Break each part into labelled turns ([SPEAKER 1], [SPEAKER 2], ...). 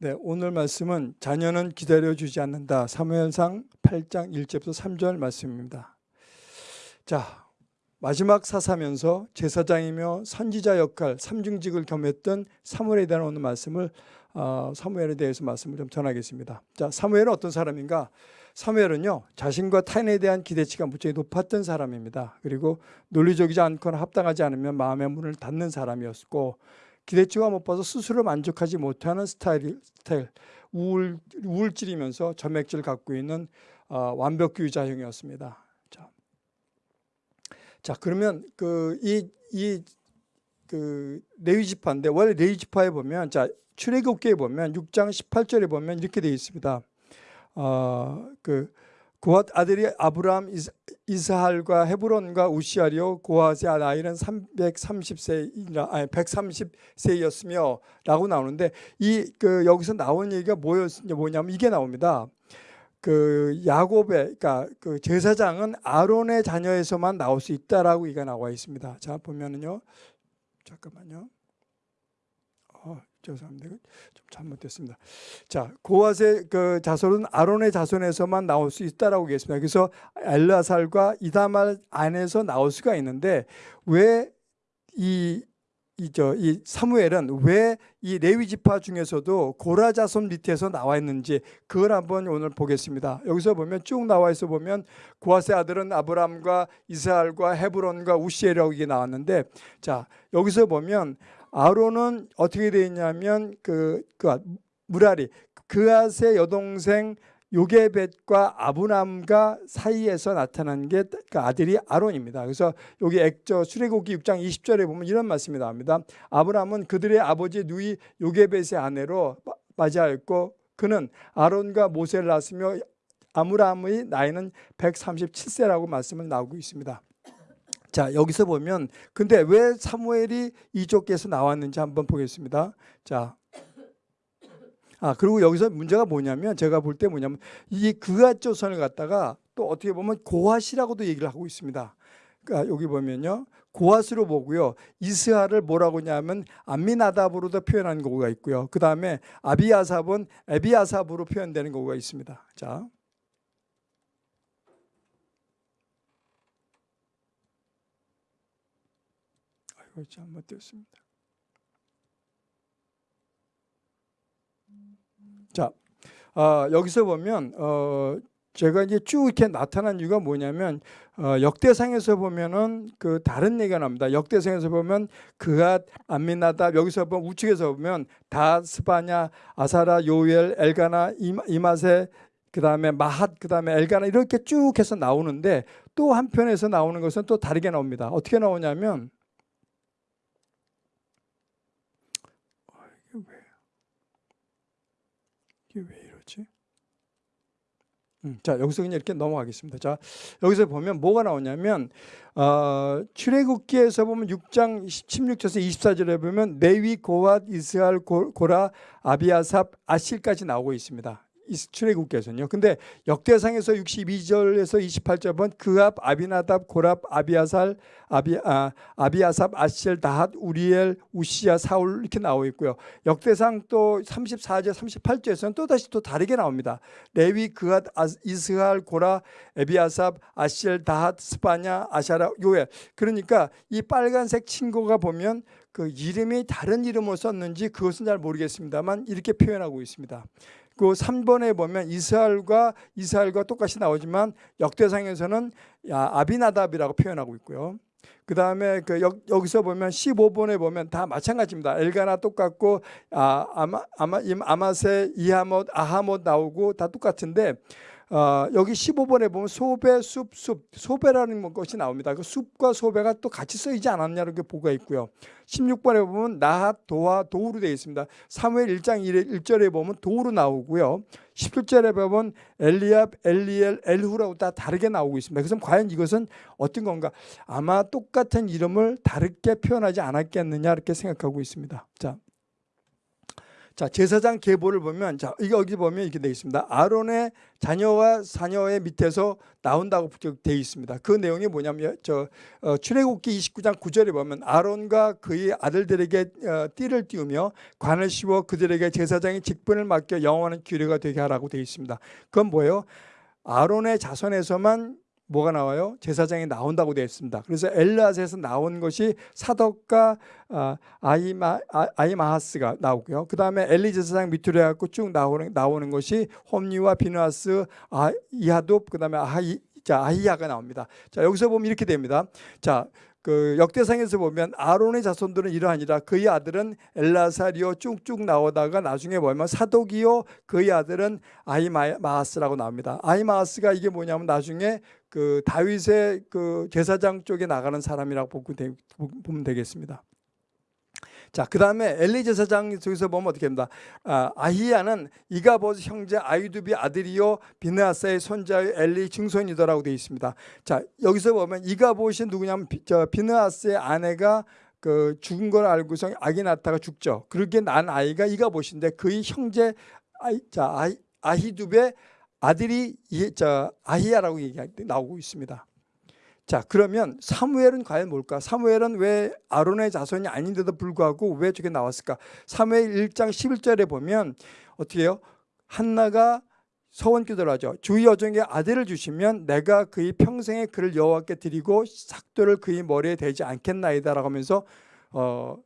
[SPEAKER 1] 네, 오늘 말씀은 자녀는 기다려주지 않는다. 사무엘상 8장 1절부터 3절 말씀입니다. 자, 마지막 사사면서 제사장이며 선지자 역할 삼중직을 겸했던 사무엘에 대한 오늘 말씀을 어, 사무엘에 대해서 말씀을 좀 전하겠습니다. 자, 사무엘은 어떤 사람인가? 사무엘은요 자신과 타인에 대한 기대치가 무척 높았던 사람입니다. 그리고 논리적이지 않거나 합당하지 않으면 마음의 문을 닫는 사람이었고 기대치가 못 봐서 스스로 만족하지 못하는 스타일, 스타일 우울, 우울질이면서 점액질 갖고 있는 어, 완벽주의자형이었습니다. 자, 자 그러면 그 레위 지파인데 원래 레위 지파에 보면 자 출애굽기에 보면 6장 18절에 보면 이렇게 되어 있습니다. 어그 고앗 아들이 아브라함 이스할과 헤브론과 우시아리오 고앗의 나이는 330세이라 아니 130세였으며 라고 나오는데 이 그 여기서 나온 얘기가 뭐였 뭐냐면 이게 나옵니다. 그 야곱의 그러니까 그 제사장은 아론의 자녀에서만 나올 수 있다라고 이가 나와 있습니다. 자 보면은요. 잠깐만요. 어, 죄송합니다. 좀 잘못됐습니다. 자, 고앗의 그 자손은 아론의 자손에서만 나올 수 있다라고 얘기했습니다. 그래서 엘라살과 이다말 안에서 나올 수가 있는데 왜 이 이저 이 사무엘은 왜 이 레위 지파 중에서도 고라 자손 밑에서 나와 있는지 그걸 한번 오늘 보겠습니다. 여기서 보면 쭉 나와 있어 보면 고아세 아들은 아브람과 이스라엘과 헤브론과 우시엘이라고 이게 나왔는데 자 여기서 보면 아론은 어떻게 되어 있냐면 그, 그 무라리 그아세 여동생 요게벳과 아브람과 사이에서 나타난 게 그 아들이 아론입니다. 그래서 여기 액저 수레국기 6장 20절에 보면 이런 말씀이 나옵니다. 아브람은 그들의 아버지 누이 요게벳의 아내로 맞이하였고 그는 아론과 모세를 낳았으며 아므람의 나이는 137세라고 말씀을 나오고 있습니다. 자 여기서 보면 근데 왜 사무엘이 이쪽에서 나왔는지 한번 보겠습니다. 자. 아 그리고 여기서 문제가 뭐냐면 제가 볼 때 뭐냐면 이 그앗 조선을 갖다가 또 어떻게 보면 고앗이라고도 얘기를 하고 있습니다. 그러니까 여기 보면요. 고앗으로 보고요. 이스하를 뭐라고 하냐면 암미나답으로도 표현하는 경우가 있고요. 그 다음에 아비아삽은 에비아삽으로 표현되는 경우가 있습니다. 자, 아이고 잘못됐습니다. 자, 어, 여기서 보면 어, 제가 이제 쭉 이렇게 나타난 이유가 뭐냐면 어, 역대상에서 보면은 그 다른 얘기가 나옵니다. 역대상에서 보면 그앗 안미나다 여기서 보면 우측에서 보면 다 스바냐 아사라 요엘 엘가나 이마세 그 다음에 마핫 그 다음에 엘가나 이렇게 쭉 해서 나오는데 또 한편에서 나오는 것은 또 다르게 나옵니다. 어떻게 나오냐면 이게 왜 이러지? 음, 자 여기서 그냥 이렇게 넘어가겠습니다. 자 여기서 보면 뭐가 나오냐면 어, 출애굽기에서 보면 6장 16절에서 24절에 보면 레위 고앗 이스라엘 고라 아비아삽 아실까지 나오고 있습니다. 출애굽기에서는요. 근데 역대상에서 62절에서 28절 본 그압 아비나답 고랍 아비아살 아비 아, 아비아삽 아시엘 다핫 우리엘 우시야 사울 이렇게 나오고 있고요. 역대상 또 34절 38절에서는 또 다시 또 다르게 나옵니다. 레위 그앗 이스할 고라 에비아삽 아시엘 다핫 스파냐 아샤라 요엘 그러니까 이 빨간색 친구가 보면 그 이름이 다른 이름을 썼는지 그것은 잘 모르겠습니다만 이렇게 표현하고 있습니다. 그 3번에 보면 이스라엘과 이스라엘과 똑같이 나오지만 역대상에서는 아비나답이라고 표현하고 있고요. 그 다음에 그 여기서 보면 15번에 보면 다 마찬가지입니다. 엘가나 똑같고 아, 아마 아마 아마세 이하못 아하못 나오고 다 똑같은데 어, 여기 15번에 보면 소배, 숲, 숲, 소배라는 뭐 것이 나옵니다. 그 숲과 소배가 또 같이 쓰이지 않았냐는 게 보가 있고요. 16번에 보면 나핫, 도와, 도우로 되어 있습니다. 사무엘 1장 1, 절에 보면 도우로 나오고요. 17절에 보면 엘리압, 엘리엘, 엘후라고 다 다르게 나오고 있습니다. 그래서 과연 이것은 어떤 건가? 아마 똑같은 이름을 다르게 표현하지 않았겠느냐 이렇게 생각하고 있습니다. 자, 자 제사장 계보를 보면 자 이게 여기 보면 이렇게 되어 있습니다. 아론의 자녀와 자녀의 밑에서 나온다고 되어 있습니다. 그 내용이 뭐냐면 저 어, 출애굽기 29장 9절에 보면 아론과 그의 아들들에게 어, 띠를 띄우며 관을 씌워 그들에게 제사장의 직분을 맡겨 영원한 규례가 되게 하라고 되어 있습니다. 그건 뭐예요? 아론의 자손에서만 뭐가 나와요? 제사장이 나온다고 되어 있습니다. 그래서 엘라스에서 나온 것이 사덕과 아, 아, 이마하스가 나오고요. 그 다음에 엘리 제사장 밑으로 해갖고 쭉 나오는, 나오는 것이 홈니와 비누아스, 아, 이하둡, 그 다음에 아이, 자, 아히야가 나옵니다. 자, 여기서 보면 이렇게 됩니다. 자, 그 역대상에서 보면 아론의 자손들은 이러하니라 그의 아들은 엘라사리오 쭉쭉 나오다가 나중에 보면 사독이요 그의 아들은 아이마하스라고 나옵니다. 아이마하스가 이게 뭐냐면 나중에 그 다윗의 그 제사장 쪽에 나가는 사람이라고 보면 되겠습니다. 자, 그 다음에 엘리 제사장 쪽에서 보면 어떻게 됩니다. 아, 아히야는 이가보스 형제 아이두비 아들이요 비느아사의 손자의 엘리 증손이더라고 되어 있습니다. 자, 여기서 보면 이가보시 누구냐면 비, 저 비느아스의 아내가 그 죽은 걸 알고서 아기 낳다가 죽죠. 그렇게 난 아이가 이가보시인데 그의 형제 아이, 자, 아히, 아히두베 아들이 이, 저 아히야라고 얘기 나오고 있습니다. 자 그러면 사무엘은 과연 뭘까? 사무엘은 왜 아론의 자손이 아닌데도 불구하고 왜 저게 나왔을까? 사무엘 1장 11절에 보면 어떻게 해요? 한나가 서원 기도를 하죠. 주의 여종에게 아들을 주시면 내가 그의 평생에 그를 여호와께 드리고 삭도를 그의 머리에 대지 않겠나이다라고 하면서 어,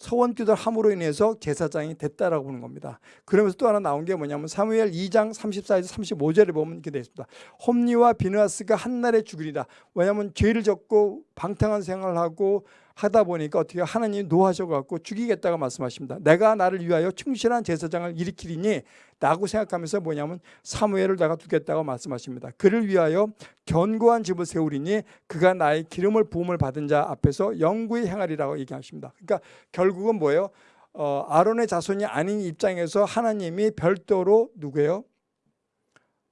[SPEAKER 1] 서원 기도를 함으로 인해서 제사장이 됐다라고 보는 겁니다. 그러면서 또 하나 나온 게 뭐냐면 사무엘 2장 34에서 35절에 보면 이렇게 되어 있습니다. 홈니와 비누아스가 한날에 죽으리다. 왜냐하면 죄를 졌고 방탕한 생활을 하고 하다 보니까 어떻게 하나님이 노하셔갖고 죽이겠다고 말씀하십니다. 내가 나를 위하여 충실한 제사장을 일으키리니 라고 생각하면서 뭐냐면 사무엘을 내가 두겠다고 말씀하십니다. 그를 위하여 견고한 집을 세우리니 그가 나의 기름을 부음을 받은 자 앞에서 영구히 행하리라고 얘기하십니다. 그러니까 결국은 뭐예요? 어, 아론의 자손이 아닌 입장에서 하나님이 별도로 누구예요?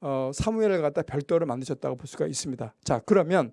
[SPEAKER 1] 어, 사무엘을 갖다 별도로 만드셨다고 볼 수가 있습니다. 자 그러면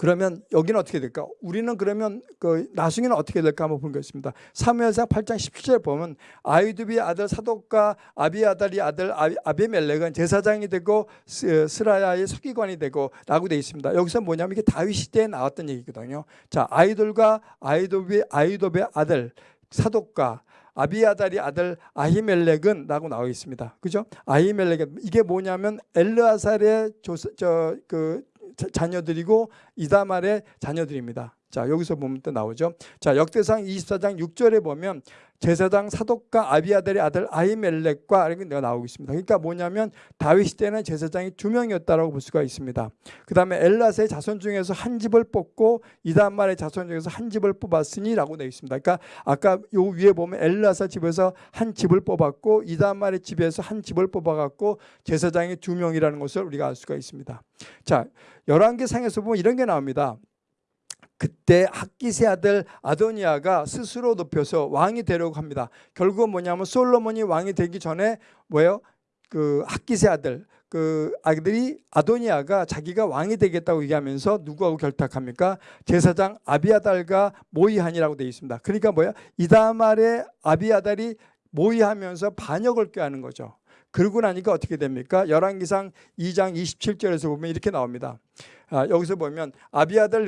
[SPEAKER 1] 그러면 여기는 어떻게 될까? 우리는 그러면 그 나중에는 어떻게 될까 한번 보겠습니다. 사무엘상 8장 17절 보면 아이두비 아들 사독과 아비아달이 아들 아비멜렉은 제사장이 되고 스라야의 서기관이 되고 라고 되어 있습니다. 여기서 뭐냐면 이게 다윗 시대에 나왔던 얘기거든요. 자, 아이돌과 아이도비 아이도베 아들 사독과 아비아달이 아들 아히멜렉은 라고 나와 있습니다. 그죠? 아히멜렉은 이게 뭐냐면 엘르아살의 저그 자녀들이고 이다말의 자녀들입니다. 자 여기서 보면 또 나오죠. 자 역대상 24장 6절에 보면 제사장 사독과 아비아델의 아들 아이멜렉과 이렇게 내가 나오고 있습니다. 그러니까 뭐냐면 다윗 시대는 제사장이 두 명이었다라고 볼 수가 있습니다. 그 다음에 엘라스의 자손 중에서 한 집을 뽑고 이단말의 자손 중에서 한 집을 뽑았으니라고 되어 있습니다. 그러니까 아까 요 위에 보면 엘라사 집에서 한 집을 뽑았고 이단말의 집에서 한 집을 뽑아갖고 제사장이 두 명이라는 것을 우리가 알 수가 있습니다. 자 열왕기 상에서 보면 이런 게 나옵니다. 그때 학기세 아들 아도니아가 스스로 높여서 왕이 되려고 합니다. 결국은 뭐냐면 솔로몬이 왕이 되기 전에 뭐예요? 그 학기세 아들 그 아들이 아도니아가 자기가 왕이 되겠다고 얘기하면서 누구하고 결탁합니까? 제사장 아비아달과 모의한이라고 되어 있습니다. 그러니까 뭐야? 이다말의 아비아달이 모의하면서 반역을 꾀하는 거죠. 그러고 나니까 어떻게 됩니까? 열왕기상 2장 27절에서 보면 이렇게 나옵니다. 아, 여기서 보면 아비아들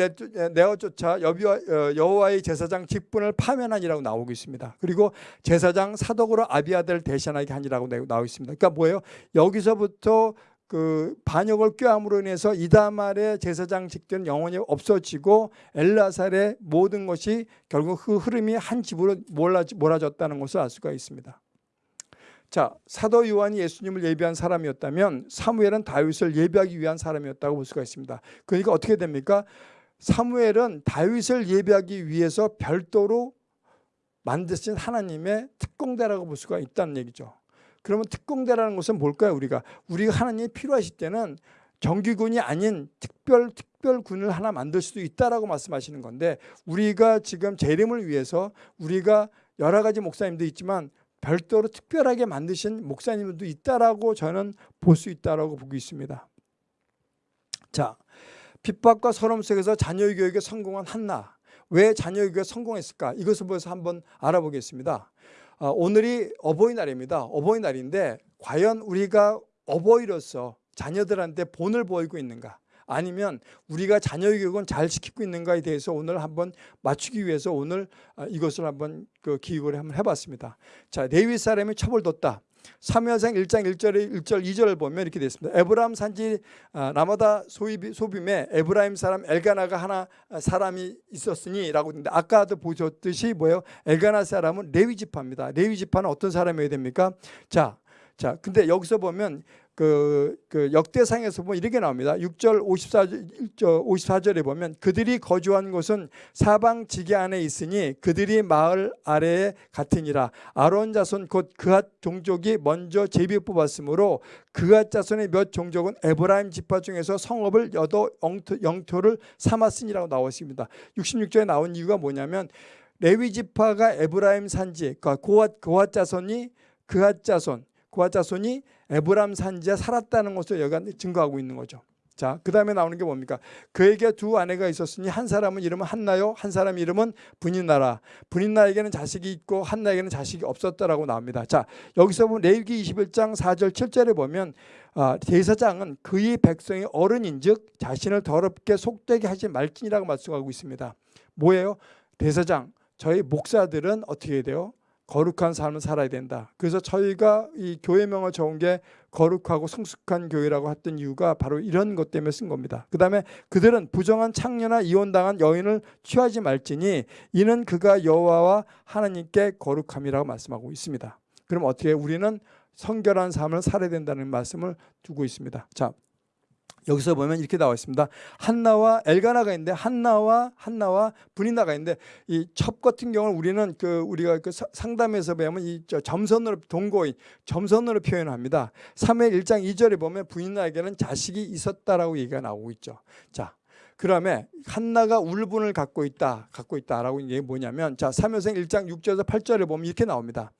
[SPEAKER 1] 쫓아 어, 여호와의 제사장 직분을 파면하니라고 나오고 있습니다. 그리고 제사장 사독으로 아비아들 대신하게 하니라고 나오고 있습니다. 그러니까 뭐예요? 여기서부터 그 반역을 꾀함으로 인해서 이다말의 제사장 직들은 영원히 없어지고 엘라살의 모든 것이 결국 그 흐름이 한 집으로 몰아졌다는 것을 알 수가 있습니다. 자 사도 요한이 예수님을 예비한 사람이었다면 사무엘은 다윗을 예비하기 위한 사람이었다고 볼 수가 있습니다. 그러니까 어떻게 됩니까? 사무엘은 다윗을 예비하기 위해서 별도로 만드신 하나님의 특공대라고 볼 수가 있다는 얘기죠. 그러면 특공대라는 것은 뭘까요? 우리가 우리가 하나님이 필요하실 때는 정규군이 아닌 특별 특별군을 하나 만들 수도 있다라고 말씀하시는 건데 우리가 지금 재림을 위해서 우리가 여러 가지 목사님도 있지만 별도로 특별하게 만드신 목사님들도 있다라고 저는 볼 수 있다라고 보고 있습니다. 자, 핍박과 서름 속에서 자녀 교육에 성공한 한나. 왜 자녀 교육에 성공했을까? 이것을 보여서 한번 알아보겠습니다. 아, 오늘이 어버이날입니다. 어버이날인데 과연 우리가 어버이로서 자녀들한테 본을 보이고 있는가? 아니면 우리가 자녀 교육은 잘 시키고 있는가에 대해서 오늘 한번 맞추기 위해서 오늘 아, 이것을 한번 그 기획을 한번 해봤습니다. 자, 레위 사람이 첩을 뒀다. 사무엘상 1장 1절에 1절 2절을 보면 이렇게 되어 있습니다. 에브라임 산지 아, 라마다임 소빔, 소빔에 에브라임 사람 엘가나가 하나 아, 사람이 있었으니라고 했는데 아까도 보셨듯이 뭐예요? 엘가나 사람은 레위 지파입니다. 레위 지파는 어떤 사람이어야 됩니까? 자, 자, 근데 여기서 보면 그, 그 역대상에서 보면 이렇게 나옵니다. 6절 54절, 54절에 보면 그들이 거주한 곳은 사방 지계 안에 있으니 그들이 마을 아래와 같으니라. 아론 자손 곧 그핫 종족이 먼저 제비 뽑았으므로 그핫 자손의 몇 종족은 에브라임 지파 중에서 성읍을 여도 영토, 영토를 삼았으니라고 나와 있습니다. 66절에 나온 이유가 뭐냐면 레위 지파가 에브라임 산지, 그러니까 고핫 고핫 자손이 그핫 자손 고핫 자손이 에브라임 산지에 살았다는 것을 여기가 증거하고 있는 거죠. 자, 그 다음에 나오는 게 뭡니까? 그에게 두 아내가 있었으니 한 사람은 이름은 한나요, 한 사람 이름은 브닌나라. 브닌나에게는 자식이 있고 한나에게는 자식이 없었다라고 나옵니다. 자, 여기서 보면 레위기 21장 4절 7절에 보면 아, 대사장은 그의 백성이 어른인즉 자신을 더럽게 속되게 하지 말지니라고 말씀하고 있습니다. 뭐예요? 대사장, 저희 목사들은 어떻게 돼요? 거룩한 삶을 살아야 된다. 그래서 저희가 이 교회명을 적은 게 거룩하고 성숙한 교회라고 했던 이유가 바로 이런 것 때문에 쓴 겁니다. 그 다음에 그들은 부정한 창녀나 이혼당한 여인을 취하지 말지니 이는 그가 여호와와 하나님께 거룩함이라고 말씀하고 있습니다. 그럼 어떻게 우리는 성결한 삶을 살아야 된다는 말씀을 두고 있습니다. 자, 여기서 보면 이렇게 나와 있습니다. 한나와 엘가나가 있는데 한나와 한나와 분인나가 있는데 이 첩 같은 경우는 우리는 그 우리가 그 상담에서 배우면 이 점선으로 동거인 점선으로 표현합니다. 3회 1장 2절에 보면 분인나에게는 자식이 있었다라고 얘기가 나오고 있죠. 자, 그다음에 한나가 울분을 갖고 있다, 갖고 있다라고 이게 뭐냐면 자, 3회생 1장 6절에서 8절에 보면 이렇게 나옵니다.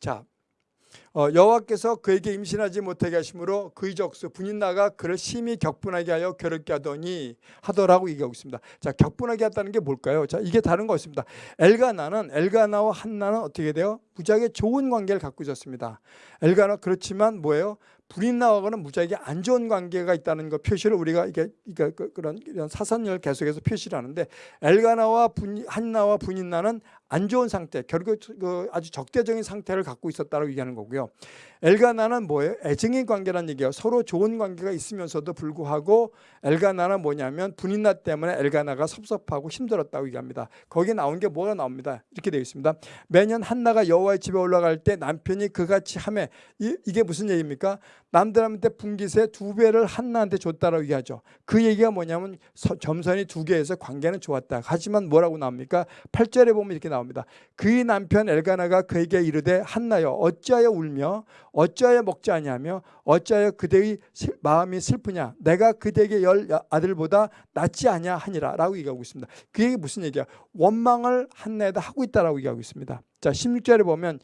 [SPEAKER 1] 자, 어, 여호와께서 그에게 임신하지 못하게 하심으로 그의 적수 분인나가 그를 심히 격분하게 하여 괴롭게 하더니 하더라고 얘기하고 있습니다. 자, 격분하게 했다는 게 뭘까요? 자, 이게 다른 것입니다. 엘가나는 엘가나와 한나는 어떻게 돼요? 무지하게 좋은 관계를 갖고 있었습니다. 엘가나 그렇지만 뭐예요? 불인나하고는 무지하게 안 좋은 관계가 있다는 것 표시를 우리가 이게 그러니까 그런 이런 사선을 계속해서 표시를 하는데 엘가나와 분, 한나와 분인나는 안 좋은 상태, 결국 그 아주 적대적인 상태를 갖고 있었다고 얘기하는 거고요. 엘가나는 뭐예요? 애증의 관계란 얘기예요. 서로 좋은 관계가 있으면서도 불구하고 엘가나는 뭐냐면 분인나 때문에 엘가나가 섭섭하고 힘들었다고 얘기합니다. 거기에 나온 게 뭐가 나옵니다. 이렇게 되어 있습니다. 매년 한나가 여호와의 집에 올라갈 때 남편이 그같이 함에 이, 이게 무슨 얘기입니까? 남들한테 분기세 두 배를 한나한테 줬다라고 얘기하죠. 그 얘기가 뭐냐면 점선이 두 개에서 관계는 좋았다. 하지만 뭐라고 나옵니까? 8절에 보면 이렇게 나옵니다. 그의 남편 엘가나가 그에게 이르되 한나여 어찌하여 울며 어찌하여 먹지 아니하며 어찌하여 그대의 마음이 슬프냐 내가 그대에게 열 아들보다 낫지 아니하 하니라 라고 얘기하고 있습니다. 그 얘기 무슨 얘기야? 원망을 한나에다 하고 있다라고 얘기하고 있습니다. 자 16절에 보면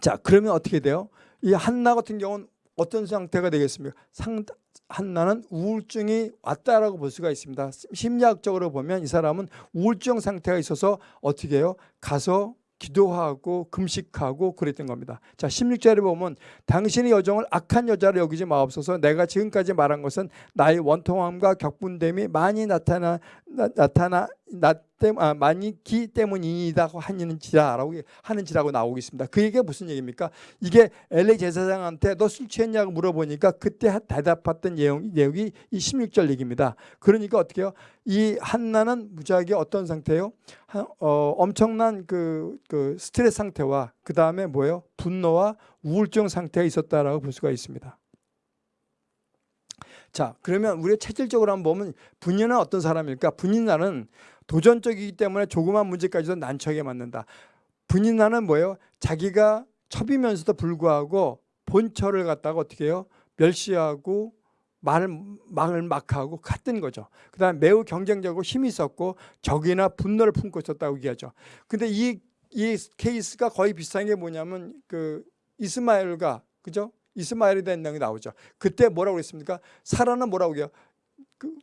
[SPEAKER 1] 자 그러면 어떻게 돼요? 이 한나 같은 경우는 어떤 상태가 되겠습니까? 상, 한나는 우울증이 왔다라고 볼 수가 있습니다. 심리학적으로 보면 이 사람은 우울증 상태가 있어서 어떻게 해요? 가서 기도하고 금식하고 그랬던 겁니다. 자, 16절에 보면 당신의 여정을 악한 여자로 여기지 마옵소서 내가 지금까지 말한 것은 나의 원통함과 격분됨이 많이 나타나 나, 타나나 때, 아, 많기 때문이다 하는지라라고 하는지라고 나오고 있습니다. 그 얘기가 무슨 얘기입니까? 이게 엘리 제사장한테 너 술 취했냐고 물어보니까 그때 대답했던 내용, 내용이 이 16절 얘기입니다. 그러니까 어떻게 해요? 이 한나는 무지하게 어떤 상태예요? 어, 엄청난 그, 그 스트레스 상태와 그 다음에 뭐예요? 분노와 우울증 상태가 있었다라고 볼 수가 있습니다. 자, 그러면 우리가 체질적으로 한번 보면 분인은 어떤 사람일까? 분인나는 도전적이기 때문에 조그만 문제까지도 난처하게 만든다. 분인나는 뭐예요? 자기가 첩이면서도 불구하고 본처를 갖다가 어떻게 해요? 멸시하고 말을 말을 막 하고 같은 거죠. 그 다음에 매우 경쟁적으로 힘이 있었고 적이나 분노를 품고 있었다고 얘기하죠. 근데 이 이 케이스가 거의 비슷한 게 뭐냐면 그 이스마엘과 그죠? 이스마엘에 대한 내용이 나오죠. 그때 뭐라고 그랬습니까? 사라는 뭐라고 해요? 그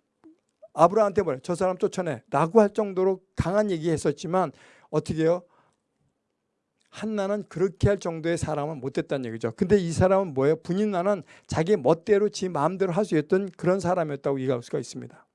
[SPEAKER 1] 아브라함한테 뭐래? 저 사람 쫓아내. 라고 할 정도로 강한 얘기 했었지만 어떻게 해요? 한나는 그렇게 할 정도의 사람은 못됐다는 얘기죠. 근데 이 사람은 뭐예요? 분인나는 자기 멋대로 지 마음대로 할 수 있던 그런 사람이었다고 이해할 수가 있습니다.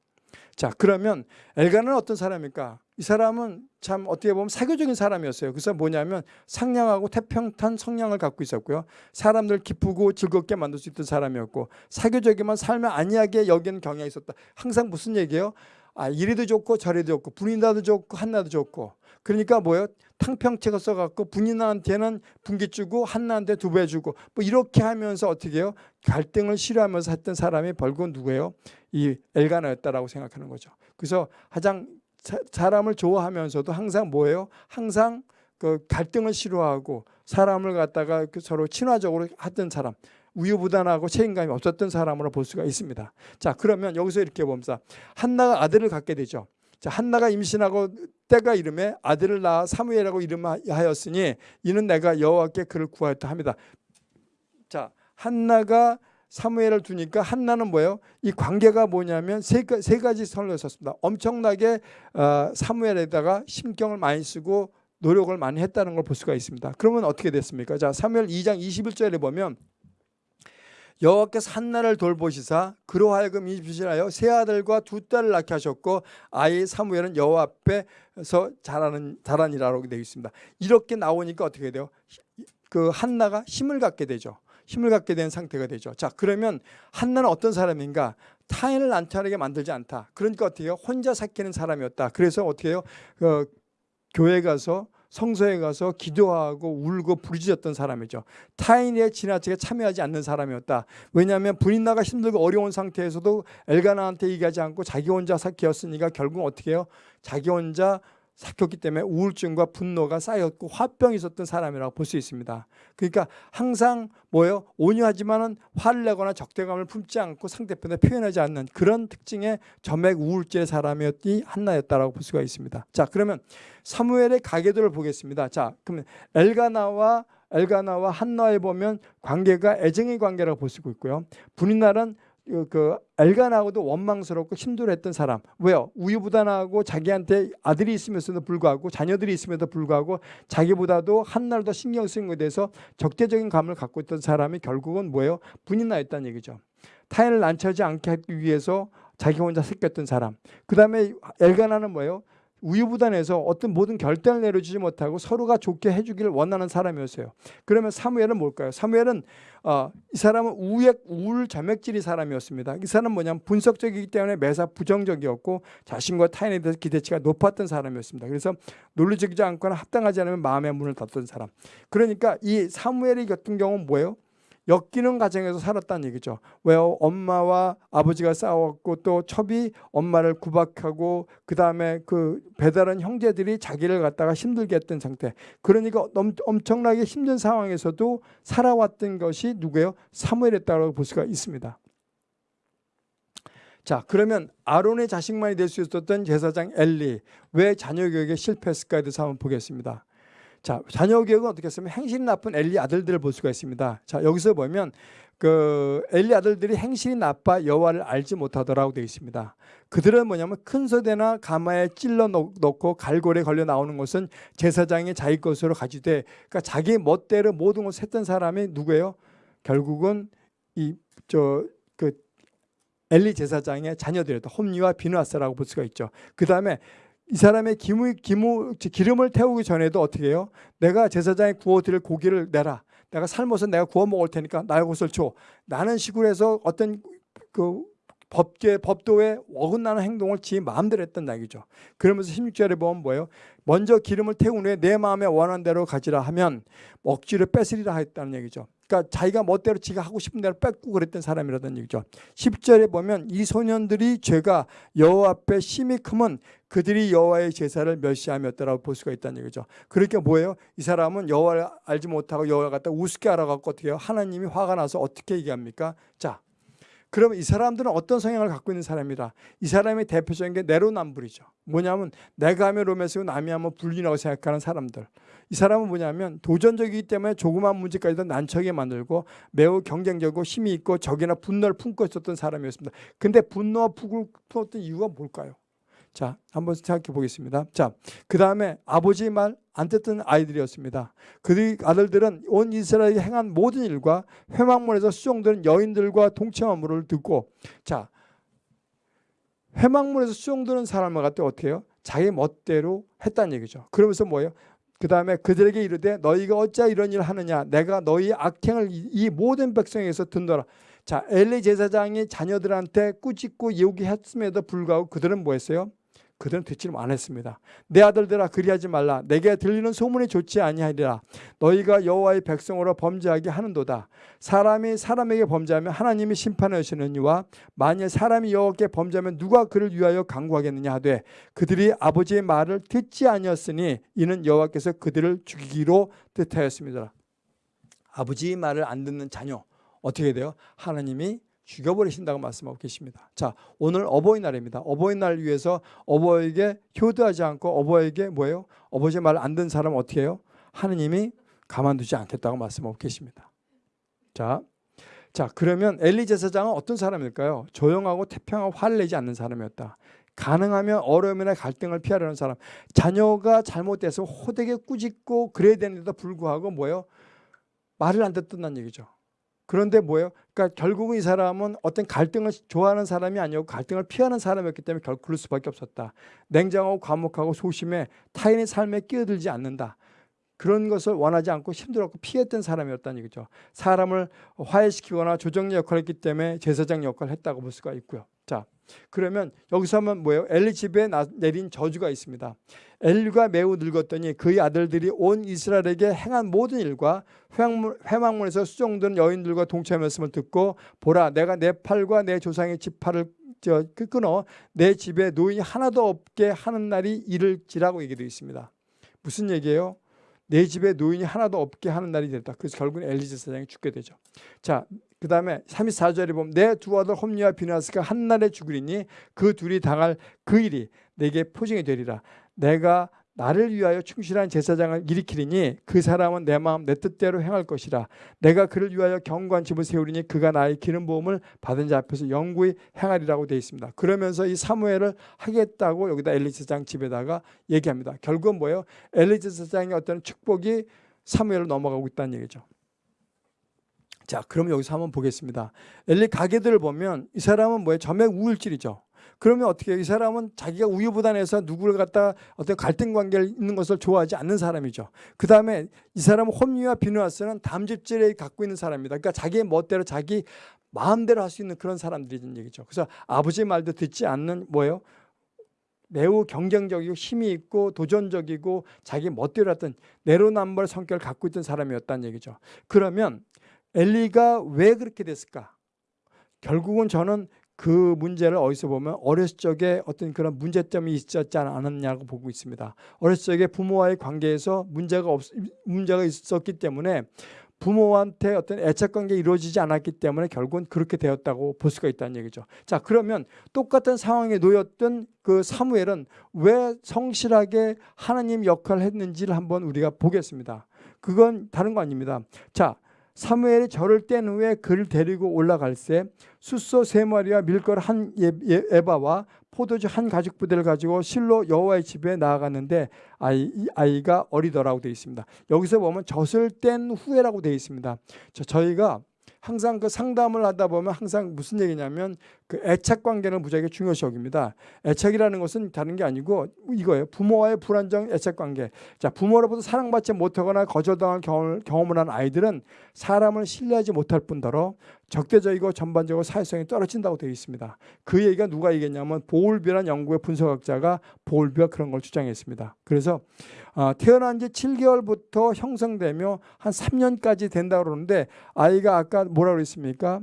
[SPEAKER 1] 자 그러면 엘가는 어떤 사람입니까? 이 사람은 참 어떻게 보면 사교적인 사람이었어요. 그래서 뭐냐면 상냥하고 태평탄 성향을 갖고 있었고요. 사람들 기쁘고 즐겁게 만들 수 있던 사람이었고 사교적이면 삶을 안이하게 여기는 경향이 있었다. 항상 무슨 얘기예요? 아 이리도 좋고 저리도 좋고 분인나도 좋고 한나도 좋고 그러니까 뭐예요? 탕평책을 써갖고 분인나한테는 분기 주고 한나한테 두 배 주고 뭐 이렇게 하면서 어떻게 해요? 갈등을 싫어하면서 했던 사람이 결국은 누구예요? 이 엘가나였다라고 생각하는 거죠. 그래서 가장 사- 사람을 좋아하면서도 항상 뭐예요? 항상 그 갈등을 싫어하고 사람을 갖다가 그 서로 친화적으로 하던 사람 우유부단하고 책임감이 없었던 사람으로 볼 수가 있습니다. 자 그러면 여기서 이렇게 봅니다. 한나가 아들을 갖게 되죠. 자 한나가 임신하고 때가 이름에 아들을 낳아 사무엘이라고 이름하였으니 이는 내가 여호와께 그를 구하였다 합니다. 자 한나가 사무엘을 두니까 한나는 뭐예요? 이 관계가 뭐냐면 세, 가- 세 가지 선을 썼습니다. 엄청나게 어, 사무엘에다가 신경을 많이 쓰고 노력을 많이 했다는 걸 볼 수가 있습니다. 그러면 어떻게 됐습니까? 자 사무엘 2장 21절에 보면 여호와께서 한나를 돌보시사 그로 하여금 임신하여 세 아들과 두 딸을 낳게 하셨고 아이 사무엘은 여호와 앞에서 자라는 자라니라고 되어 있습니다. 이렇게 나오니까 어떻게 돼요? 그 한나가 힘을 갖게 되죠. 힘을 갖게 된 상태가 되죠. 자 그러면 한나는 어떤 사람인가? 타인을 난처하게 만들지 않다. 그러니까 어떻게 해요? 혼자 삭히는 사람이었다. 그래서 어떻게 해요? 어, 교회 가서 성서에 가서 기도하고 울고 부르짖었던 사람이죠. 타인의 지나치게 참여하지 않는 사람이었다. 왜냐하면 분인나가 힘들고 어려운 상태에서도 엘가나한테 얘기하지 않고 자기 혼자 삭혔으니까 결국 어떻게 해요? 자기 혼자 삭혔기 때문에 우울증과 분노가 쌓였고 화병이 있었던 사람이라고 볼 수 있습니다. 그러니까 항상 뭐예요? 온유하지만은 화를 내거나 적대감을 품지 않고 상대편에 표현하지 않는 그런 특징의 점액 우울증의 사람이었기 한나였다라고 볼 수가 있습니다. 자, 그러면 사무엘의 가계도를 보겠습니다. 자, 그러면 엘가나와 엘가나와 한나에 보면 관계가 애정의 관계라고 볼 수 있고요. 분인날은 그, 그 엘가나하고도 원망스럽고 힘들어했던 사람. 왜요? 우유부단하고 자기한테 아들이 있으면서도 불구하고 자녀들이 있음에도 불구하고 자기보다도 한 날 더 신경 쓰는 것에 대해서 적대적인 감을 갖고 있던 사람이 결국은 뭐예요? 분인나였다는 얘기죠. 타인을 난처하지 않게 하기 위해서 자기 혼자 새겼던 사람. 그 다음에 엘가나는 뭐예요? 우유부단해서 어떤 모든 결단을 내려주지 못하고 서로가 좋게 해주기를 원하는 사람이었어요. 그러면 사무엘은 뭘까요? 사무엘은 어, 이 사람은 우액 우울 점액질이 사람이었습니다. 이 사람은 뭐냐면 분석적이기 때문에 매사 부정적이었고 자신과 타인에 대해서 기대치가 높았던 사람이었습니다. 그래서 논리적이지 않거나 합당하지 않으면 마음의 문을 닫던 사람. 그러니까 이 사무엘이 같은 경우는 뭐예요? 엮이는 가정에서 살았다는 얘기죠. 왜요? 엄마와 아버지가 싸웠고 또 첩이 엄마를 구박하고 그 다음에 그 배달한 형제들이 자기를 갖다가 힘들게 했던 상태. 그러니까 엄, 엄청나게 힘든 상황에서도 살아왔던 것이 누구예요? 사무엘이었다고 볼 수가 있습니다. 자 그러면 아론의 자식만이 될 수 있었던 제사장 엘리 왜 자녀 교육에 실패했을까에 대해서 한번 보겠습니다. 자, 자녀 교육은 어떻게 했으면 행실이 나쁜 엘리 아들들을 볼 수가 있습니다. 자, 여기서 보면 그 엘리 아들들이 행실이 나빠 여호와를 알지 못하더라고 되어 있습니다. 그들은 뭐냐면 큰 소대나 가마에 찔러 넣고 갈고리에 걸려 나오는 것은 제사장이 자기 것으로 가지되 그러니까 자기 멋대로 모든 것을 했던 사람이 누구예요? 결국은 이 저 그 엘리 제사장의 자녀들이었다. 홈리와 비누아스라고 볼 수가 있죠. 그 다음에 이 사람의 기무, 기무, 기름을 태우기 전에도 어떻게 해요? 내가 제사장에 구워드릴 고기를 내라. 내가 삶아서 내가 구워 먹을 테니까 나의 것을 줘. 나는 식으로 해서 어떤 그 법계, 법도에 어긋나는 행동을 지 마음대로 했던 얘기죠. 그러면서 16절에 보면 뭐예요? 먼저 기름을 태운 후에 내 마음에 원하는 대로 가지라 하면 억지로 뺏으리라 했다는 얘기죠. 그러니까 자기가 멋대로 지가 하고 싶은 대로 뺏고 그랬던 사람이라는 얘기죠. 10절에 보면 이 소년들이 죄가 여호와 앞에 심히 크면 그들이 여호와의 제사를 멸시하였더라고 볼 수가 있다는 얘기죠. 그러니까 뭐예요? 이 사람은 여호와를 알지 못하고 여호와 갖다 우습게 알아갖고 어떻게 해요? 하나님이 화가 나서 어떻게 얘기합니까? 자, 그러면 이 사람들은 어떤 성향을 갖고 있는 사람이라 이 사람의 대표적인 게 내로남불이죠. 뭐냐면 내가 하면 로맨스고 남이 하면 불륜이라고 생각하는 사람들. 이 사람은 뭐냐면 도전적이기 때문에 조그만 문제까지도 난처하게 만들고 매우 경쟁적이고 힘이 있고 적이나 분노를 품고 있었던 사람이었습니다. 근데 분노와 푹을 품었던 이유가 뭘까요? 자, 한번 생각해 보겠습니다. 자, 그 다음에 아버지 말 안 듣던 아이들이었습니다. 그들 아들들은 온 이스라엘이 행한 모든 일과 회막문에서 수종되는 여인들과 물을 듣고 자, 회막문에서 수종되는 사람을 갖다 어떻게 해요? 자기 멋대로 했다는 얘기죠. 그러면서 뭐예요? 그 다음에 그들에게 이르되 너희가 어찌 이런 일을 하느냐 내가 너희 악행을 이- 이 모든 백성에게서 듣노라 자 엘리 제사장이 자녀들한테 꾸짖고 요기했음에도 불구하고 그들은 뭐 했어요? 그들은 듣지 않았습니다. 내 아들들아 그리하지 말라. 내게 들리는 소문이 좋지 아니하리라. 너희가 여호와의 백성으로 범죄하게 하는도다. 사람이 사람에게 범죄하면 하나님이 심판하시느니와 만일 사람이 여호와께 범죄하면 누가 그를 위하여 강구하겠느냐 하되 그들이 아버지의 말을 듣지 아니었으니 이는 여호와께서 그들을 죽이기로 뜻하였습니다. 아버지의 말을 안 듣는 자녀 어떻게 돼요? 하나님이 죽여버리신다고 말씀하고 계십니다. 자, 오늘 어버이날입니다. 어버이날 위해서 어버이에게 효도하지 않고 어버이에게 뭐예요? 아버지 말안 듣는 사람 어떻게 해요? 하느님이 가만두지 않겠다고 말씀하고 계십니다. 자, 자 그러면 엘리 제사장은 어떤 사람일까요? 조용하고 태평하고 화를 내지 않는 사람이었다. 가능하면 어려움이나 갈등을 피하려는 사람. 자녀가 잘못돼서 호되게 꾸짖고 그래야 되는데도 불구하고 뭐예요? 말을 안 듣는다는 얘기죠. 그런데 뭐예요? 그러니까 결국은 이 사람은 어떤 갈등을 좋아하는 사람이 아니고 갈등을 피하는 사람이었기 때문에 결국 그럴 수밖에 없었다. 냉정하고 과묵하고 소심해 타인의 삶에 끼어들지 않는다. 그런 것을 원하지 않고 힘들었고 피했던 사람이었다는 얘기죠. 사람을 화해시키거나 조정리 역할을 했기 때문에 제사장 역할을 했다고 볼 수가 있고요. 자, 그러면 여기서 하면 뭐예요? 엘리 집에 나- 내린 저주가 있습니다. 엘리가 매우 늙었더니 그의 아들들이 온 이스라엘에게 행한 모든 일과 회막문, 회막문에서 수종된 여인들과 동참했음을 듣고 보라 내가 내 팔과 내 조상의 그 끊어 내 집에 노인이 하나도 없게 하는 날이 이를지라고 얘기되어 있습니다. 무슨 얘기예요? 내 집에 노인이 하나도 없게 하는 날이 됐다. 그래서 결국은 엘리제 사장이 죽게 되죠. 자, 그 다음에 34절에 보면 내 두 아들 홈리와 비나스가 한날에 죽으리니 그 둘이 당할 그 일이 내게 포징이 되리라. 내가 나를 위하여 충실한 제사장을 일으키리니 그 사람은 내 마음 내 뜻대로 행할 것이라. 내가 그를 위하여 경관 집을 세우리니 그가 나의 기름 부음을 받은 자 앞에서 영구히 행하리라고 되어 있습니다. 그러면서 이 사무엘을 하겠다고 여기다 엘리 제사장 집에다가 얘기합니다. 결국은 뭐예요? 엘리 제사장의 어떤 축복이 사무엘로 넘어가고 있다는 얘기죠. 자, 그럼 여기서 한번 보겠습니다. 엘리 가게들을 보면 이 사람은 뭐예요? 점액 우울질이죠. 그러면 어떻게? 이 사람은 자기가 우유부단해서 누구를 갖다 어떤 갈등 관계를 있는 것을 좋아하지 않는 사람이죠. 그 다음에 이 사람은 홈리와 비누아스는 담즙질에 갖고 있는 사람입니다. 그러니까 자기의 멋대로 자기 마음대로 할 수 있는 그런 사람들이는 얘기죠. 그래서 아버지의 말도 듣지 않는 뭐예요? 매우 경쟁적이고 힘이 있고 도전적이고 자기 멋대로 했던 내로남불 성격을 갖고 있던 사람이었다는 얘기죠. 그러면 엘리가 왜 그렇게 됐을까? 결국은 저는 그 문제를 어디서 보면 어렸을 적에 어떤 그런 문제점이 있었지 않았냐고 보고 있습니다. 어렸을 적에 부모와의 관계에서 문제가 없 문제가 있었기 때문에 부모한테 어떤 애착 관계 이루어지지 않았기 때문에 결국은 그렇게 되었다고 볼 수가 있다는 얘기죠. 자, 그러면 똑같은 상황에 놓였던 그 사무엘은 왜 성실하게 하나님 역할을 했는지를 한번 우리가 보겠습니다. 그건 다른 거 아닙니다. 자, 사무엘이 절을 뗀 후에 그를 데리고 올라갈새 숫소 세 마리와 밀걸 한 예- 예- 에바와 포도주 한 가죽 부대를 가지고 실로 여호와의 집에 나아갔는데 아이 이 아이가 어리더라고 되어 있습니다. 여기서 보면 젖을 뗀 후에라고 되어 있습니다. 저, 저희가 항상 그 상담을 하다 보면 항상 무슨 얘기냐면 그 애착 관계를 무지하게 중요시 여깁니다. 애착이라는 것은 다른 게 아니고 이거예요. 부모와의 불안정 애착 관계. 자, 부모로부터 사랑받지 못하거나 거절당한 경험을, 경험을 한 아이들은 사람을 신뢰하지 못할 뿐더러 적대적이고 전반적으로 사회성이 떨어진다고 되어 있습니다. 그 얘기가 누가 얘기했냐면 보울비라는 영국의 분석학자가 보울비가 그런 걸 주장했습니다. 그래서 어, 태어난 지 7개월부터 형성되며 한 3년까지 된다고 그러는데 아이가 아까 뭐라 그랬습니까?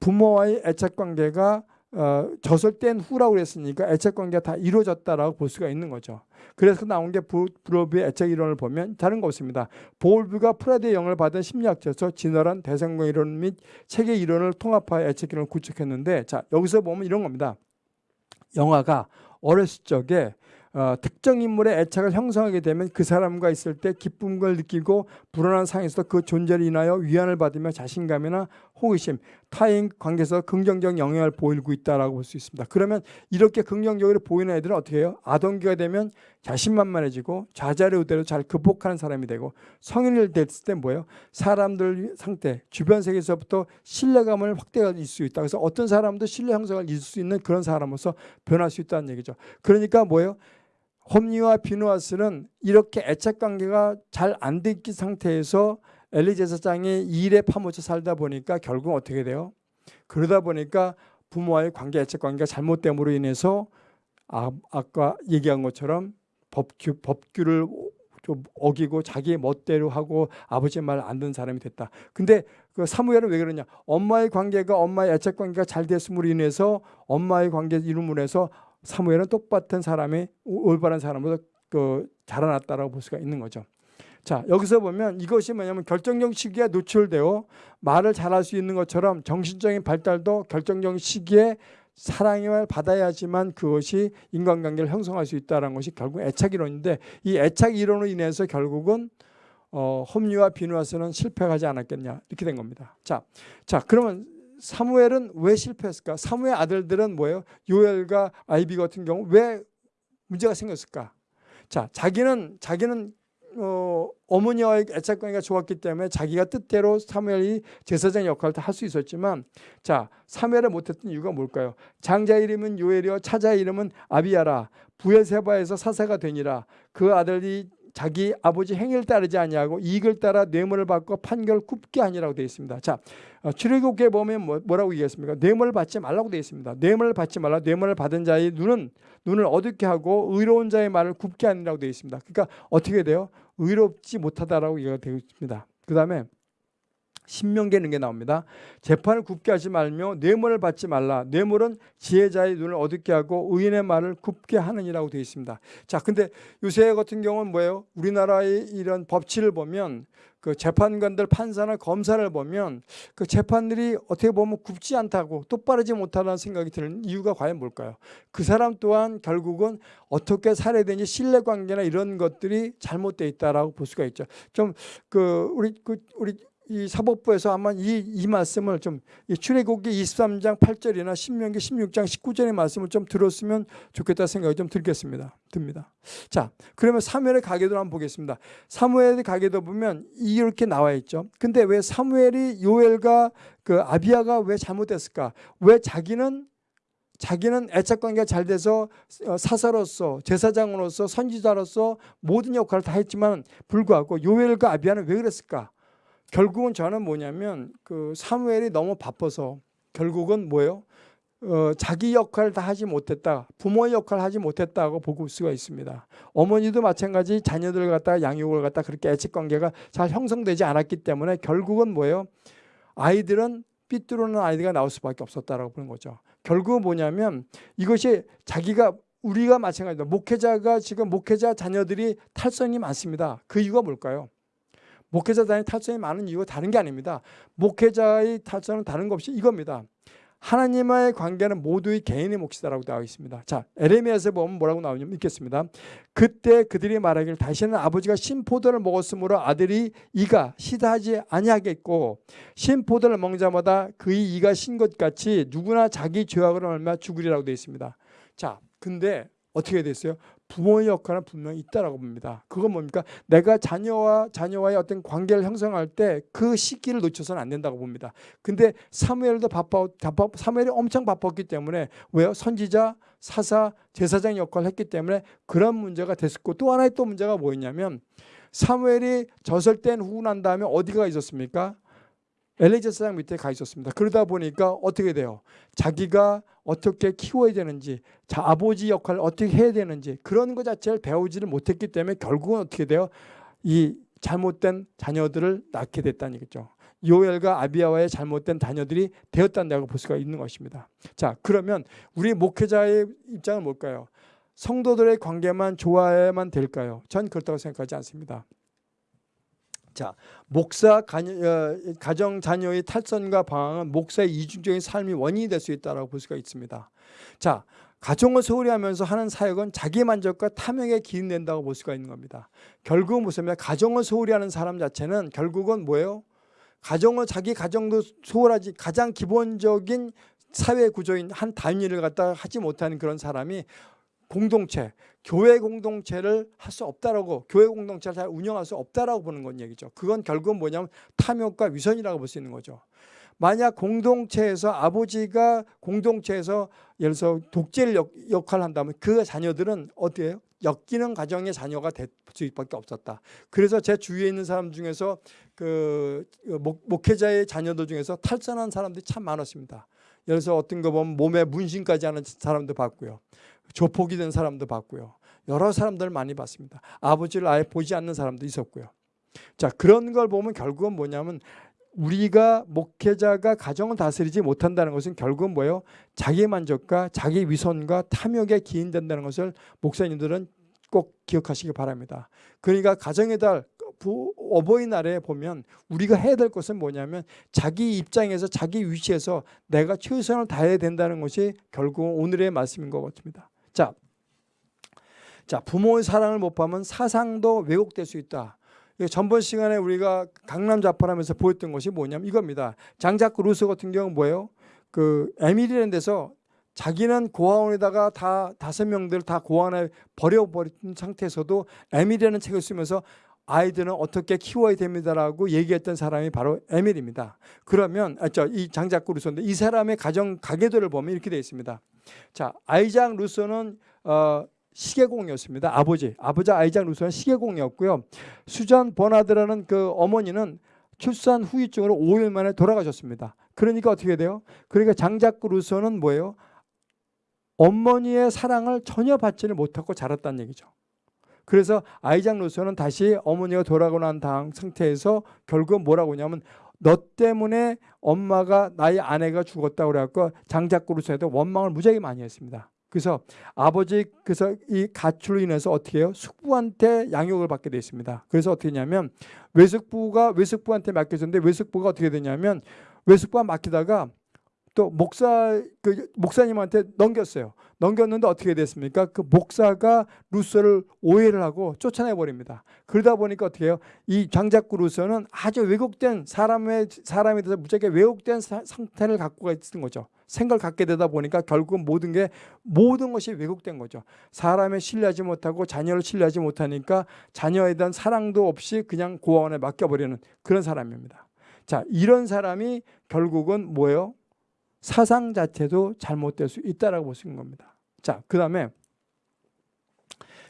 [SPEAKER 1] 부모와의 애착 관계가 어, 뗀 후라고 그랬으니까 애착 관계가 다 이루어졌다라고 볼 수가 있는 거죠. 그래서 나온 게 보- 보울비의 애착 이론을 보면 다른 거 없습니다. 보울비가 프로이드의 영향을 받은 심리학자로서 진화론 대상관계 이론 및 체계 이론을 통합하여 애착 이론을 구축했는데 자 여기서 보면 이런 겁니다. 영아가 어렸을 적에 어, 특정 인물의 애착을 형성하게 되면 그 사람과 있을 때 기쁨을 느끼고 불안한 상황에서 그 존재를 인하여 위안을 받으며 자신감이나 호기심, 타인 관계에서 긍정적 영향을 보이고 있다라고 볼 수 있습니다. 그러면 이렇게 긍정적으로 보이는 애들은 어떻게 해요? 아동기가 되면 자신만만해지고 좌절의 우대로 잘 극복하는 사람이 되고 성인을 됐을 때 뭐예요? 사람들 상태, 주변 세계에서부터 신뢰감을 있을 수 있다. 그래서 어떤 사람도 신뢰 형성을 있을 수 있는 그런 사람으로서 변할 수 있다는 얘기죠. 그러니까 뭐예요? 홈리와 비누아스는 이렇게 애착 관계가 잘안 됐기 상태에서 엘리 제사장이 일에 파묻혀 살다 보니까 결국 어떻게 돼요? 그러다 보니까 부모와의 관계, 애착 관계가 잘못됨으로 인해서 아, 아까 얘기한 것처럼 법규, 법규를 좀 어기고 자기 멋대로 하고 아버지 말 안 듣는 사람이 됐다. 근데 그 사무엘은 왜 그러냐? 엄마의 관계가 엄마의 애착 관계가 잘 됐음으로 인해서 엄마의 관계 이름으로 해서 사무엘은 똑같은 사람이 올바른 사람으로 그 자라났다라고 볼 수가 있는 거죠. 자 여기서 보면 이것이 뭐냐면 결정적 시기에 노출되어 말을 잘할 수 있는 것처럼 정신적인 발달도 결정적 시기에 사랑을 받아야지만 그것이 인간관계를 형성할 수 있다는 것이 결국 애착 이론인데 이 애착 이론으로 인해서 결국은 어, 홈리와 비누아스는 실패하지 않았겠냐 이렇게 된 겁니다. 자, 자 그러면 사무엘은 왜 실패했을까? 사무엘 아들들은 뭐예요? 요엘과 아이비 같은 경우 왜 문제가 생겼을까? 자, 자기는 자기는 어, 어머니와의 애착관계가 좋았기 때문에 자기가 뜻대로 사무엘이 제사장 역할을 할수 있었지만 자 사무엘을 못했던 이유가 뭘까요? 장자 이름은 요엘이요 차자 이름은 아비야라 부엘세바에서 사사가 되니라 그 아들이 자기 아버지 행위를 따르지 아니하고 이익을 따라 뇌물을 받고 판결 굽게 하니라고 되어 있습니다. 자, 어, 출애굽기에 보면 뭐, 라고 얘기했습니까? 뇌물을 받지 말라고 되어 있습니다. 뇌물을 받지 말라. 뇌물을 받은 자의 눈은 눈을 어둡게 하고 의로운 자의 말을 굽게 하니라고 되어 있습니다. 그러니까 어떻게 돼요? 의롭지 못하다라고 얘기가 되어 있습니다. 그다음에 신명기에 있는 게 나옵니다. 재판을 굽게 하지 말며 뇌물을 받지 말라. 뇌물은 지혜자의 눈을 어둡게 하고 의인의 말을 굽게 하느니라고 되어 있습니다. 자, 근데 요새 같은 경우는 뭐예요? 우리나라의 이런 법치를 보면 그 재판관들 판사나 검사를 보면 그 재판들이 어떻게 보면 굽지 않다고 똑바르지 못하다는 생각이 드는 이유가 과연 뭘까요? 그 사람 또한 결국은 어떻게 살해되니 신뢰관계나 이런 것들이 잘못되어 있다라고 볼 수가 있죠. 좀 그 우리 그 우리 이 사법부에서 아마 이, 이 말씀을 좀 출애굽기 23장 8절이나 신명기 16장 19절의 말씀을 좀 들었으면 좋겠다 생각이 좀 들겠습니다. 듭니다. 자, 그러면 사무엘의 가계도 한번 보겠습니다. 사무엘의 가계도 보면 이렇게 나와 있죠. 근데 왜 사무엘이 요엘과 그 아비아가 왜 잘못됐을까? 왜 자기는 자기는 애착 관계가 잘 돼서 어, 사사로서 제사장으로서 선지자로서 모든 역할을 다 했지만 불구하고 요엘과 아비아는 왜 그랬을까? 결국은 저는 뭐냐면 그 사무엘이 너무 바빠서 결국은 뭐예요? 어, 자기 역할을 다 하지 못했다. 부모의 역할을 하지 못했다고 보고 수가 있습니다. 어머니도 마찬가지 자녀들 갖다가 양육을 갖다 그렇게 애착 관계가 잘 형성되지 않았기 때문에 결국은 뭐예요? 아이들은 삐뚤어는 아이디가 나올 수밖에 없었다라고 보는 거죠. 결국은 뭐냐면 이것이 자기가 우리가 마찬가지다. 목회자가 지금 목회자 자녀들이 탈선이 많습니다. 그 이유가 뭘까요? 목회자단의 탈선이 많은 이유가 다른 게 아닙니다. 목회자의 탈선은 다른 것 없이 이겁니다. 하나님과의 관계는 모두의 개인의 몫이다라고 나와 있습니다. 자, 에레미야에서 보면 뭐라고 나오냐면 읽겠습니다. 그때 그들이 말하기를 다시는 아버지가 신포도를 먹었으므로 아들이 이가 시다하지 아니하겠고 신포도를 먹는 자마다 그의 이가 신 것 같이 누구나 자기 죄악으로 얼마 죽으리라고 되어 있습니다. 자, 근데 어떻게 됐어요? 부모의 역할은 분명히 있다라고 봅니다. 그건 뭡니까? 내가 자녀와 자녀와의 어떤 관계를 형성할 때 그 시기를 놓쳐서는 안 된다고 봅니다. 근데 사무엘도 바빠, 바빠 사무엘이 엄청 바빴기 때문에 왜요? 선지자, 사사, 제사장 역할을 했기 때문에 그런 문제가 됐었고 또 하나의 또 문제가 뭐였냐면 사무엘이 젖을 뗀난 다음에 어디가 있었습니까? 엘리제 사장 밑에 가 있었습니다. 그러다 보니까 어떻게 돼요? 자기가 어떻게 키워야 되는지, 자, 아버지 역할을 어떻게 해야 되는지 그런 것 자체를 배우지를 못했기 때문에 결국은 어떻게 돼요? 이 잘못된 자녀들을 낳게 됐다는 얘기죠. 요엘과 아비아와의 잘못된 자녀들이 되었다고 볼 수가 있는 것입니다. 자, 그러면 우리 목회자의 입장은 뭘까요? 성도들의 관계만 좋아야만 될까요? 전 그렇다고 생각하지 않습니다. 자, 목사 어, 가정 자녀의 탈선과 방황은 목사의 이중적인 삶이 원인이 될 수 있다고 볼 수가 있습니다. 자, 가정을 소홀히 하면서 하는 사역은 자기 만족과 탐욕에 기인된다고 볼 수가 있는 겁니다. 결국은 무슨 말 가정을 소홀히 하는 사람 자체는 결국은 뭐예요? 가정은 자기 가정도 소홀하지 가장 기본적인 사회 구조인 한 단위를 갖다 하지 못하는 그런 사람이 공동체, 교회 공동체를 할 수 없다라고 교회 공동체를 잘 운영할 수 없다라고 보는 건 얘기죠. 그건 결국은 뭐냐면 탐욕과 위선이라고 볼 수 있는 거죠. 만약 공동체에서 아버지가 공동체에서 예를 들어서 독재를 역, 역할을 한다면 그 자녀들은 어때요? 엮이는 가정의 자녀가 될 수밖에 없었다. 그래서 제 주위에 있는 사람 중에서 그 목, 목회자의 자녀들 중에서 탈선한 사람들이 참 많았습니다. 예를 들어서 어떤 거 보면 몸에 문신까지 하는 사람도 봤고요. 조폭이 된 사람도 봤고요. 여러 사람들 많이 봤습니다. 아버지를 아예 보지 않는 사람도 있었고요. 자 그런 걸 보면 결국은 뭐냐면 우리가 목회자가 가정을 다스리지 못한다는 것은 결국은 뭐예요? 자기 만족과 자기 위선과 탐욕에 기인된다는 것을 목사님들은 꼭 기억하시기 바랍니다. 그러니까 가정의 달 부, 어버이날에 보면 우리가 해야 될 것은 뭐냐면 자기 입장에서 자기 위치에서 내가 최선을 다해야 된다는 것이 결국 오늘의 말씀인 것 같습니다. 자, 자 부모의 사랑을 못 받으면 사상도 왜곡될 수 있다. 전번 시간에 우리가 강남 자파하면서 보였던 것이 뭐냐면 이겁니다. 장자크 루소 같은 경우는 뭐예요? 그 에밀이라는 데서 자기는 고아원에다가 다 다섯 명들 다 고아원에 버려버린 상태에서도 에밀이라는 책을 쓰면서 아이들은 어떻게 키워야 됩니다라고 얘기했던 사람이 바로 에밀입니다. 그러면 아, 저이 장자크 루소인데 이 사람의 가정 가계도를 보면 이렇게 되어 있습니다. 자 아이작 루소는 어, 시계공이었습니다. 아버지, 아버지 아이작 루소는 시계공이었고요. 수잔 버나드라는 그 어머니는 출산 후유증으로 5일 만에 돌아가셨습니다. 그러니까 어떻게 돼요? 그러니까 장자크 루소는 뭐예요? 어머니의 사랑을 전혀 받지를 못하고 자랐다는 얘기죠. 그래서 아이작 루소는 다시 어머니가 돌아가고 난 다음 상태에서 결국 뭐라고 하냐면 너 때문에 엄마가 나의 아내가 죽었다고 그래갖고 루소에도 원망을 무지하게 많이 했습니다. 그래서 아버지 그래서 이 가출로 인해서 어떻게 해요? 숙부한테 양육을 받게 되어 있습니다. 그래서 어떻게 했냐면 외숙부가 외숙부한테 맡겨졌는데 외숙부가 어떻게 되냐면 외숙부가 맡기다가 또 목사 그 목사님한테 넘겼어요. 넘겼는데 어떻게 됐습니까? 그 목사가 루서를 오해를 하고 쫓아내 버립니다. 그러다 보니까 어떻게 해요? 이 장작구 루서는 아주 왜곡된 사람의 사람에 대해서 무지하게 왜곡된 사, 상태를 갖고 있는 거죠. 생각을 갖게 되다 보니까 결국은 모든 게 모든 것이 왜곡된 거죠. 사람을 신뢰하지 못하고 자녀를 신뢰하지 못하니까 자녀에 대한 사랑도 없이 그냥 고아원에 맡겨버리는 그런 사람입니다. 자, 이런 사람이 결국은 뭐예요? 사상 자체도 잘못될 수 있다라고 볼 수 있는 겁니다. 자, 그 다음에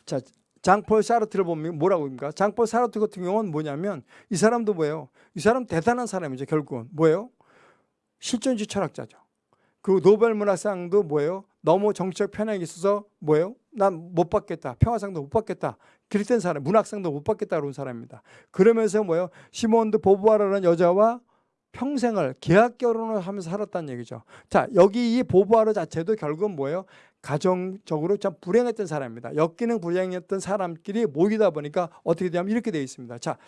[SPEAKER 1] 자, 장폴 사르트를 보면 뭐라고 합니까? 장폴 사르트 같은 경우는 뭐냐면 이 사람도 뭐예요? 이 사람 대단한 사람이죠. 결국은 뭐예요? 실존주의 철학자죠. 그 노벨 문학상도 뭐예요? 너무 정치적 편향이 있어서 뭐예요? 난 못 받겠다. 평화상도 못 받겠다. 그랬던 사람, 문학상도 못 받겠다 그런 사람입니다. 그러면서 뭐예요? 시몬드 보부아라는 여자와 평생을 계약 결혼을 하면서 살았다는 얘기죠. 자, 여기 이 보부아르 자체도 결국은 뭐예요? 가정적으로 참 불행했던 사람입니다. 엮이는 불행했던 사람끼리 모이다 보니까 어떻게 되냐면 이렇게 되어 있습니다. 자,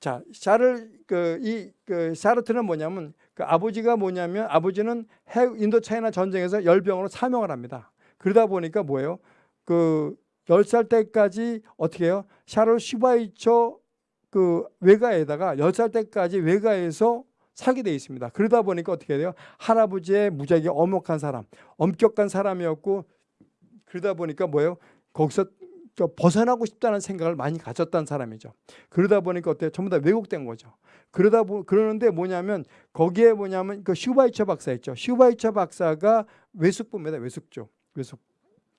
[SPEAKER 1] 자, 샤를 그 이 그 샤르트는 뭐냐면 그 아버지가 뭐냐면 아버지는 해 인도 차이나 전쟁에서 열병으로 사명을 합니다. 그러다 보니까 뭐예요? 그 10살 때까지 어떻게 해요? 샤를 슈바이처 그 외가에다가 10살 때까지 외가에서 살게 돼 있습니다. 그러다 보니까 어떻게 돼요? 할아버지의 무지하게 엄혹한 사람, 엄격한 사람이었고 그러다 보니까 뭐예요? 거기서 벗어나고 싶다는 생각을 많이 가졌던 사람이죠. 그러다 보니까 어때요? 전부 다 왜곡된 거죠. 그러다 보 그러는데 뭐냐면 거기에 뭐냐면 그 슈바이처 박사 있죠. 슈바이처 박사가 외숙부입니다. 외숙죠. 외숙.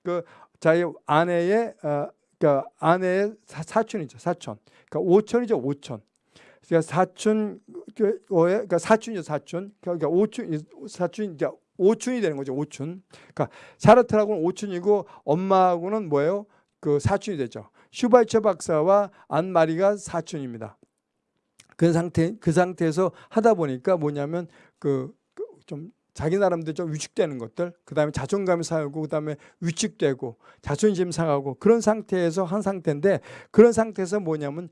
[SPEAKER 1] 그 자기 아내의 어, 그러니까 아내의 사, 촌이죠 사촌. 그러니까 오촌이죠. 오촌. 그러니까 사촌 그러니까 사촌이죠. 사촌. 그러니까 오촌 사촌 이제 오촌이 되는 거죠. 오촌. 그러니까 사르트라고는 오촌이고 엄마하고는 뭐예요? 그 사촌이 되죠. 슈바이처 박사와 안마리가 사촌입니다. 그 상태 그 상태에서 하다 보니까 뭐냐면 그좀 그 자기 나름대로 좀 위축되는 것들, 그 다음에 자존감이 상하고, 그 다음에 위축되고, 자존심 상하고 그런 상태에서 한 상태인데 그런 상태에서 뭐냐면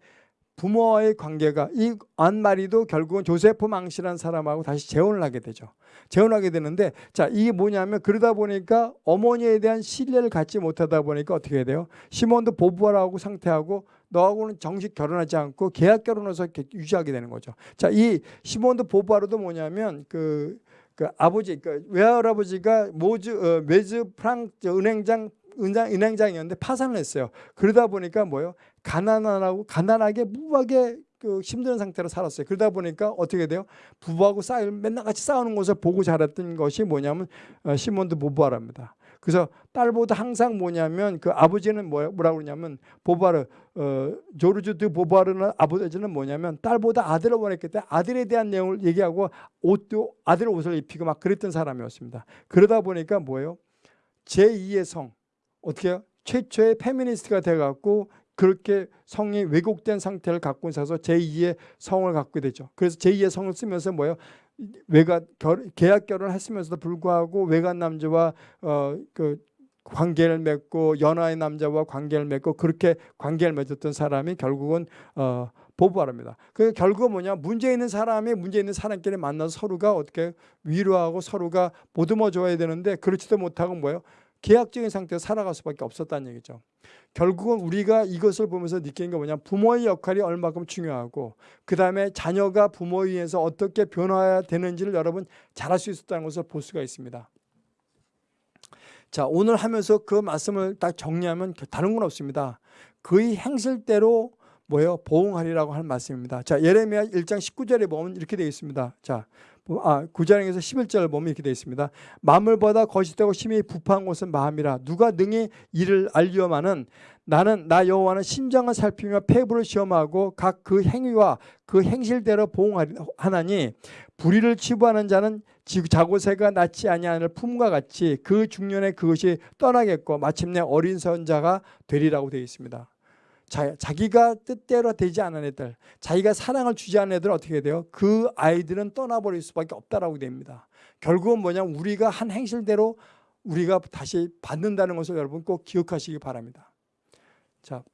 [SPEAKER 1] 부모와의 관계가 이 안마리도 결국은 조세프 망씨라는 사람하고 다시 재혼을 하게 되죠. 재혼하게 되는데 자 이게 뭐냐면 그러다 보니까 어머니에 대한 신뢰를 갖지 못하다 보니까 어떻게 돼요? 시몬도 보부아라고 상태하고 너하고는 정식 결혼하지 않고 계약 결혼해서 유지하게 되는 거죠. 자 이 시몬도 보부아로도 뭐냐면 그, 그 아버지 그 외할아버지가 모즈 어, 메즈 프랑 저 은행장 은행, 은행장이었는데 파산을 했어요. 그러다 보니까 뭐요? 가난하고 가난하게 무하게 그 힘든 상태로 살았어요. 그러다 보니까 어떻게 돼요? 부부하고 싸우 맨날 같이 싸우는 것을 보고 자랐던 것이 뭐냐면 어, 시몬드 보부아랍니다. 그래서 딸보다 항상 뭐냐면 그 아버지는 뭐야 뭐라고 그러냐면 보바르 어, 조르주 드 보바르는 아버지는 뭐냐면 딸보다 아들을 원했기 때문에 아들에 대한 내용을 얘기하고 옷도 아들 옷을 입히고 막 그랬던 사람이었습니다. 그러다 보니까 뭐예요? 제2의 성 어떻게 해요? 최초의 페미니스트가 돼갖고 그렇게 성이 왜곡된 상태를 갖고 있어서 제2의 성을 갖게 되죠. 그래서 제2의 성을 쓰면서 뭐예요? 외가 결, 계약 결혼을 했으면서도 불구하고 외간 남자와 어, 그 관계를 맺고 연하의 남자와 관계를 맺고 그렇게 관계를 맺었던 사람이 결국은 어, 보부하랍니다. 그 결국은 뭐냐 문제 있는 사람이 문제 있는 사람끼리 만나서 서로가 어떻게 위로하고 서로가 보듬어 줘야 되는데 그렇지도 못하고 뭐예요? 계약적인 상태에서 살아갈 수밖에 없었다는 얘기죠. 결국은 우리가 이것을 보면서 느끼는 게 뭐냐 부모의 역할이 얼마큼 중요하고 그 다음에 자녀가 부모에 의해서 어떻게 변화해야 되는지를 여러분 잘알수 있었다는 것을 볼 수가 있습니다. 자 오늘 하면서 그 말씀을 딱 정리하면 다른 건 없습니다. 그의 행실대로 뭐예요? 보응하리라고 하는 말씀입니다. 자 예레미야 1장 19절에 보면 이렇게 되어 있습니다. 자 아, 9장에서 11절 보면 이렇게 되어 있습니다. 마물보다 거짓되고 심히 부패한 곳은 마음이라 누가 능히 이를 알리오마는 나는 나 여호와는 심장을 살피며 폐부를 시험하고 각 그 행위와 그 행실대로 보응하나니 불의를 치부하는 자는 자고새가 낫지 아니하는 품과 같이 그 중년에 그것이 떠나겠고 마침내 어린 선자가 되리라고 되어 있습니다. 자, 자기가 뜻대로 되지 않은 애들, 자기가 사랑을 주지 않은 애들은 어떻게 돼요? 그 아이들은 떠나버릴 수밖에 없다라고 됩니다. 결국은 뭐냐면 우리가 한 행실대로 우리가 다시 받는다는 것을 여러분 꼭 기억하시기 바랍니다. 자,